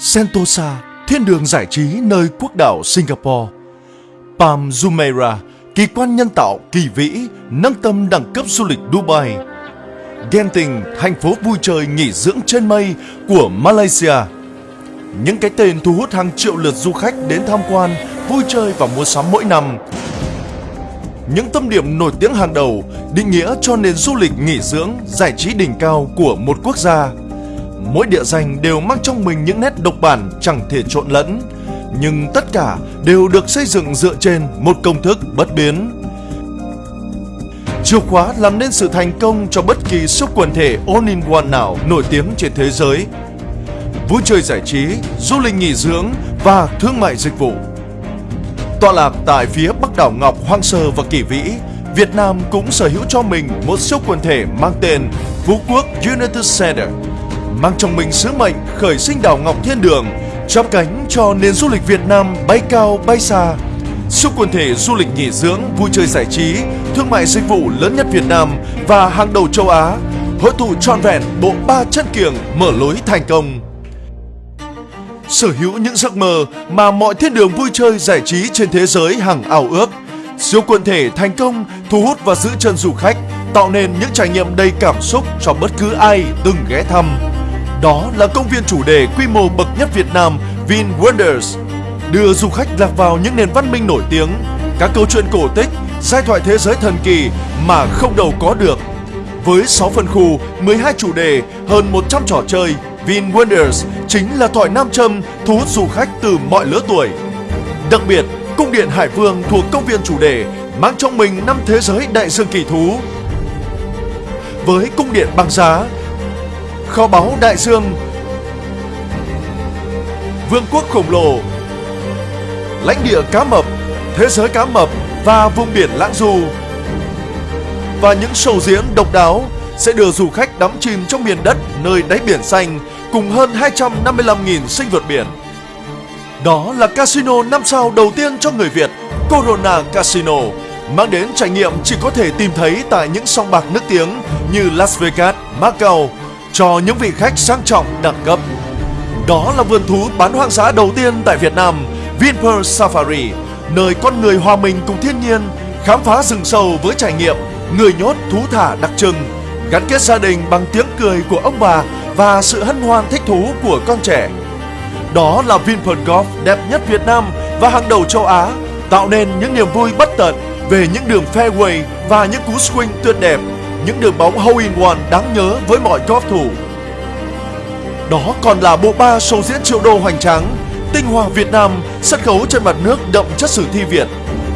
Sentosa, thiên đường giải trí nơi quốc đảo Singapore. Palm Jumeirah, kỳ quan nhân tạo kỳ vĩ, nâng tâm đẳng cấp du lịch Dubai. Genting, thành phố vui chơi nghỉ dưỡng trên mây của Malaysia. Những cái tên thu hút hàng triệu lượt du khách đến tham quan, vui chơi và mua sắm mỗi năm. Những tâm điểm nổi tiếng hàng đầu định nghĩa cho nền du lịch nghỉ dưỡng, giải trí đỉnh cao của một quốc gia. Mỗi địa danh đều mang trong mình những nét độc bản chẳng thể trộn lẫn, nhưng tất cả đều được xây dựng dựa trên một công thức bất biến. Chìa khóa làm nên sự thành công cho bất kỳ sức quần thể all-in-one nào nổi tiếng trên thế giới. Vui chơi giải trí, du lịch nghỉ dưỡng và thương mại dịch vụ. Tọa lạc tại phía bắc đảo Ngọc hoang sơ và kỳ vĩ, Việt Nam cũng sở hữu cho mình một siêu quần thể mang tên Phú Quốc United Center, mang trong mình sứ mệnh khởi sinh đảo Ngọc Thiên Đường, chắp cánh cho nền du lịch Việt Nam bay cao bay xa. Siêu quần thể du lịch nghỉ dưỡng, vui chơi giải trí, thương mại dịch vụ lớn nhất Việt Nam và hàng đầu châu Á, hội tụ trọn vẹn bộ ba chân kiềng mở lối thành công sở hữu những giấc mơ mà mọi thiên đường vui chơi giải trí trên thế giới hằng ao ước. Siêu quần thể thành công thu hút và giữ chân du khách, tạo nên những trải nghiệm đầy cảm xúc cho bất cứ ai từng ghé thăm. Đó là công viên chủ đề quy mô bậc nhất Việt Nam Vin Wonders, đưa du khách lạc vào những nền văn minh nổi tiếng, các câu chuyện cổ tích, giai thoại thế giới thần kỳ mà không đâu có được. Với 6 phân khu, 12 chủ đề, hơn 100 trò chơi, Vin Wonders chính là thỏi nam châm thu hút du khách từ mọi lứa tuổi. Đặc biệt, cung điện Hải Vương thuộc công viên chủ đề mang trong mình năm thế giới đại dương kỳ thú. Với cung điện băng giá, kho báu đại dương, vương quốc khổng lồ, lãnh địa cá mập, thế giới cá mập và vùng biển lãng du. Và những show diễn độc đáo sẽ đưa du khách đắm chìm trong miền đất nơi đáy biển xanh cùng hơn 255.000 sinh vật biển. Đó là casino 5 sao đầu tiên cho người Việt, Corona Casino, mang đến trải nghiệm chỉ có thể tìm thấy tại những song bạc nước tiếng như Las Vegas, Macau cho những vị khách sang trọng đẳng cấp. Đó là vườn thú bán hoang dã đầu tiên tại Việt Nam, Vinpearl Safari, nơi con người hòa mình cùng thiên nhiên, khám phá rừng sâu với trải nghiệm người nhốt thú thả đặc trưng, gắn kết gia đình bằng tiếng cười của ông bà và sự hân hoan thích thú của con trẻ. Đó là Vinpearl Golf đẹp nhất Việt Nam và hàng đầu châu Á, tạo nên những niềm vui bất tận về những đường fairway và những cú swing tuyệt đẹp, những đường bóng hole in one đáng nhớ với mọi golf thủ. Đó còn là bộ ba show diễn triệu đô hoành tráng, tinh hoa Việt Nam, sân khấu trên mặt nước đậm chất sử thi Việt,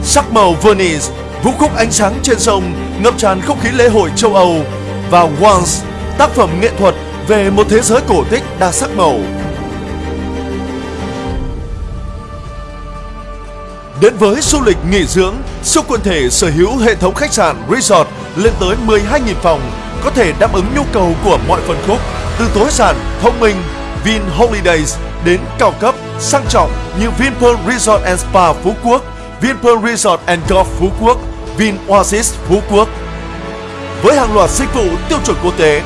sắc màu Venice, vũ khúc ánh sáng trên sông, ngập tràn không khí lễ hội châu Âu và Once, tác phẩm nghệ thuật về một thế giới cổ tích đa sắc màu. Đến với du lịch nghỉ dưỡng, siêu quần thể sở hữu hệ thống khách sạn resort lên tới 12.000 phòng, có thể đáp ứng nhu cầu của mọi phân khúc, từ tối giản, thông minh, Vin Holidays đến cao cấp, sang trọng như Vinpearl Resort and Spa Phú Quốc, Vinpearl Resort and Golf Phú Quốc, Vin Oasis Phú Quốc. Với hàng loạt dịch vụ tiêu chuẩn quốc tế,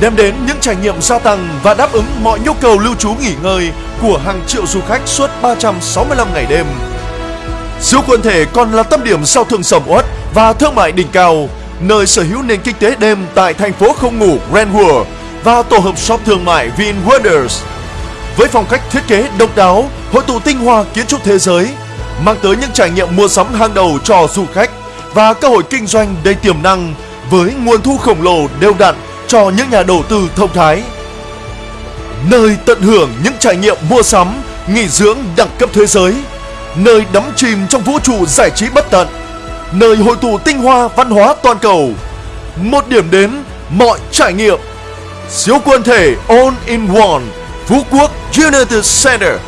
đem đến những trải nghiệm gia tăng và đáp ứng mọi nhu cầu lưu trú nghỉ ngơi của hàng triệu du khách suốt 365 ngày đêm. Siêu quần thể còn là tâm điểm giao thương sầm uất và thương mại đỉnh cao, nơi sở hữu nền kinh tế đêm tại thành phố không ngủ Grand World và tổ hợp shop thương mại Vin Wonders. Với phong cách thiết kế độc đáo, hội tụ tinh hoa kiến trúc thế giới, mang tới những trải nghiệm mua sắm hàng đầu cho du khách và cơ hội kinh doanh đầy tiềm năng với nguồn thu khổng lồ đều đặn cho những nhà đầu tư thông thái. Nơi tận hưởng những trải nghiệm mua sắm, nghỉ dưỡng đẳng cấp thế giới, nơi đắm chìm trong vũ trụ giải trí bất tận, nơi hội tụ tinh hoa văn hóa toàn cầu. Một điểm đến mọi trải nghiệm. Siêu quân thể All in One, Phú Quốc United Center